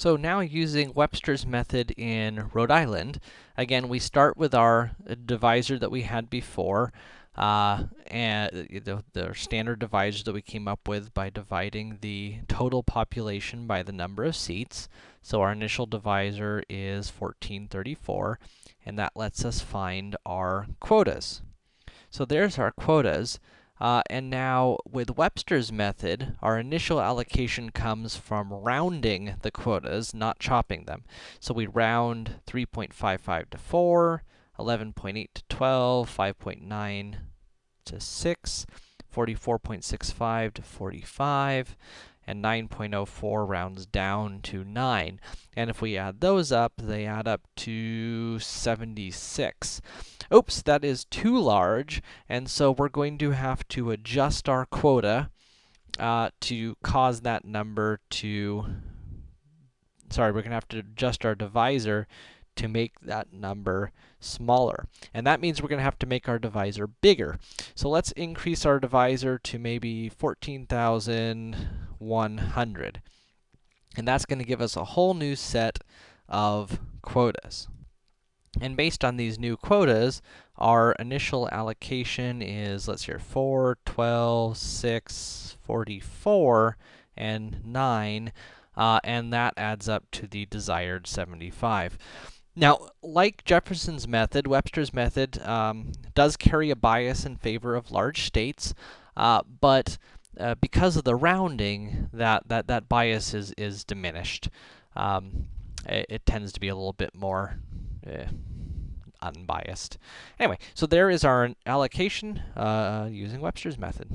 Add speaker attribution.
Speaker 1: So now using Webster's method in Rhode Island, again, we start with our divisor that we had before, uh, and the, the standard divisor that we came up with by dividing the total population by the number of seats. So our initial divisor is 1434, and that lets us find our quotas. So there's our quotas. Uh, and now, with Webster's method, our initial allocation comes from rounding the quotas, not chopping them. So we round 3.55 to 4, 11.8 to 12, 5.9 to 6, 44.65 to 45, and 9.04 rounds down to 9. And if we add those up, they add up to 76. Oops, that is too large, and so we're going to have to adjust our quota uh, to cause that number to... Sorry, we're going to have to adjust our divisor to make that number smaller. And that means we're going to have to make our divisor bigger. So let's increase our divisor to maybe 14,100. And that's going to give us a whole new set of quotas. And based on these new quotas, our initial allocation is, let's see here, 4, 12, 6, 44, and 9, uh, and that adds up to the desired 75. Now, like Jefferson's method, Webster's method um, does carry a bias in favor of large states, uh, but uh, because of the rounding, that, that, that bias is, is diminished. Um, it, it, tends to be a little bit more eh, unbiased. Anyway, so there is our allocation uh, using Webster's method.